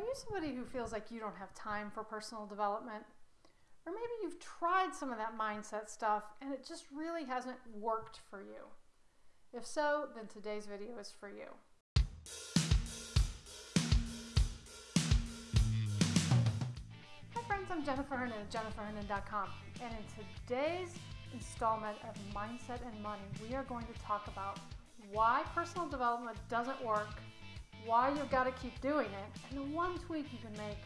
Are you somebody who feels like you don't have time for personal development? Or maybe you've tried some of that mindset stuff and it just really hasn't worked for you. If so, then today's video is for you. Hi friends, I'm Jennifer Hernon at jenniferhernon.com and in today's installment of Mindset and Money, we are going to talk about why personal development doesn't work why you've got to keep doing it, and the one tweak you can make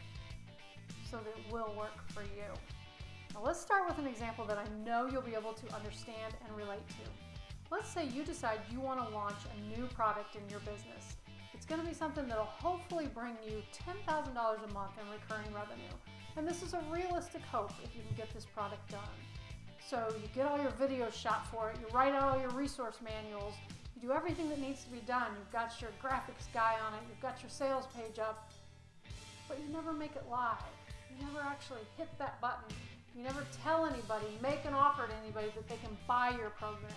so that it will work for you. Now let's start with an example that I know you'll be able to understand and relate to. Let's say you decide you want to launch a new product in your business. It's going to be something that'll hopefully bring you $10,000 a month in recurring revenue. And this is a realistic hope if you can get this product done. So you get all your videos shot for it, you write out all your resource manuals, do everything that needs to be done. You've got your graphics guy on it, you've got your sales page up, but you never make it live. You never actually hit that button. You never tell anybody, make an offer to anybody that they can buy your program.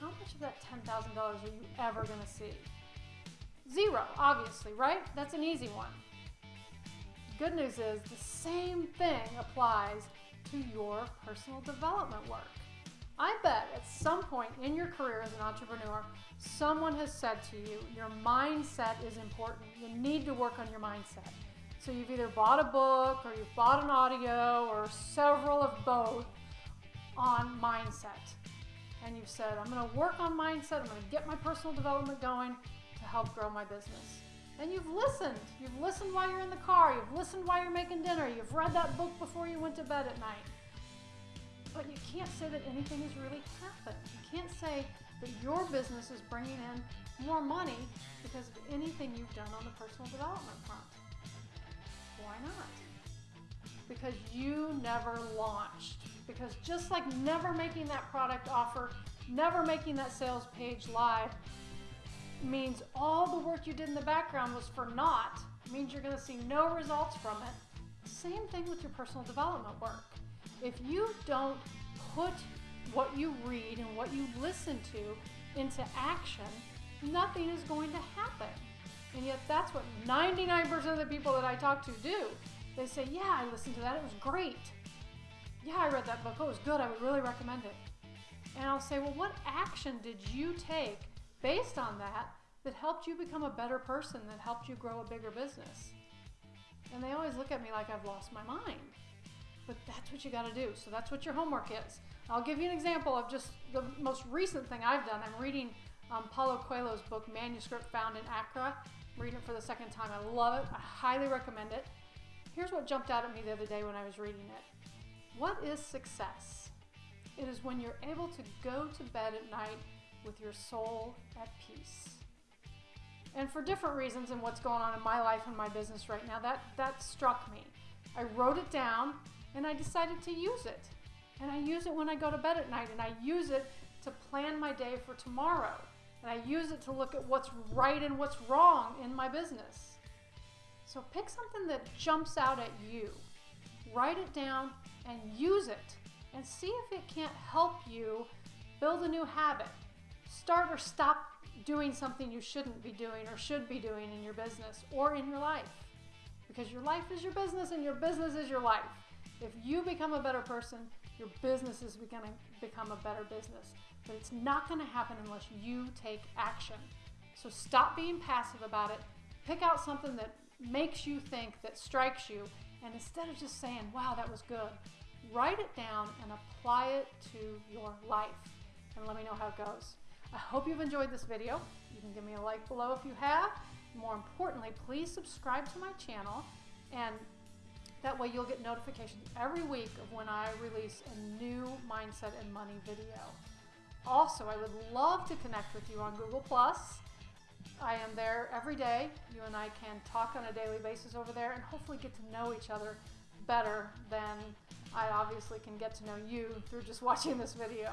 How much of that $10,000 are you ever going to see? Zero, obviously, right? That's an easy one. Good news is the same thing applies to your personal development work. I bet at some point in your career as an entrepreneur, someone has said to you, your mindset is important. You need to work on your mindset. So you've either bought a book or you've bought an audio or several of both on mindset. And you've said, I'm going to work on mindset, I'm going to get my personal development going to help grow my business. And you've listened. You've listened while you're in the car, you've listened while you're making dinner, you've read that book before you went to bed at night. But you can't say that anything has really happened. You can't say that your business is bringing in more money because of anything you've done on the personal development front. Why not? Because you never launched. Because just like never making that product offer, never making that sales page live means all the work you did in the background was for naught, means you're going to see no results from it. Same thing with your personal development work. If you don't put what you read and what you listen to into action, nothing is going to happen. And yet that's what 99% of the people that I talk to do. They say, yeah, I listened to that, it was great. Yeah, I read that book, it was good, I would really recommend it. And I'll say, well, what action did you take based on that that helped you become a better person, that helped you grow a bigger business? And they always look at me like I've lost my mind but that's what you got to do. So that's what your homework is. I'll give you an example of just the most recent thing I've done. I'm reading um, Paulo Coelho's book, Manuscript Found in Accra. I'm reading it for the second time. I love it. I highly recommend it. Here's what jumped out at me the other day when I was reading it. What is success? It is when you're able to go to bed at night with your soul at peace. And for different reasons and what's going on in my life and my business right now, that, that struck me. I wrote it down and I decided to use it. And I use it when I go to bed at night, and I use it to plan my day for tomorrow. And I use it to look at what's right and what's wrong in my business. So pick something that jumps out at you, write it down, and use it, and see if it can't help you build a new habit. Start or stop doing something you shouldn't be doing or should be doing in your business or in your life. Because your life is your business and your business is your life. If you become a better person, your business is going to become a better business. But it's not going to happen unless you take action. So stop being passive about it. Pick out something that makes you think, that strikes you, and instead of just saying, wow, that was good, write it down and apply it to your life. And let me know how it goes. I hope you've enjoyed this video. You can give me a like below if you have. More importantly, please subscribe to my channel and that way you'll get notifications every week of when I release a new Mindset and Money video. Also, I would love to connect with you on Google+. I am there every day. You and I can talk on a daily basis over there and hopefully get to know each other better than I obviously can get to know you through just watching this video.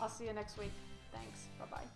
I'll see you next week. Thanks. Bye-bye.